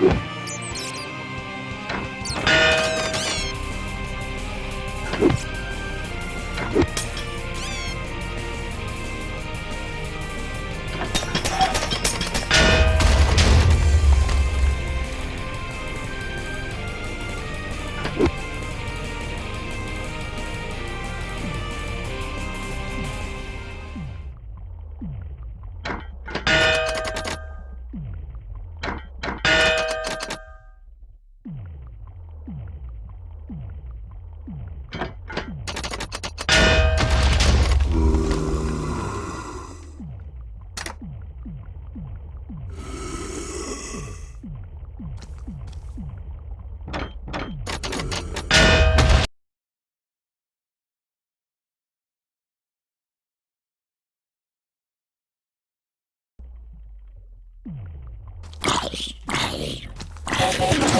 you. Hey, hey, hey.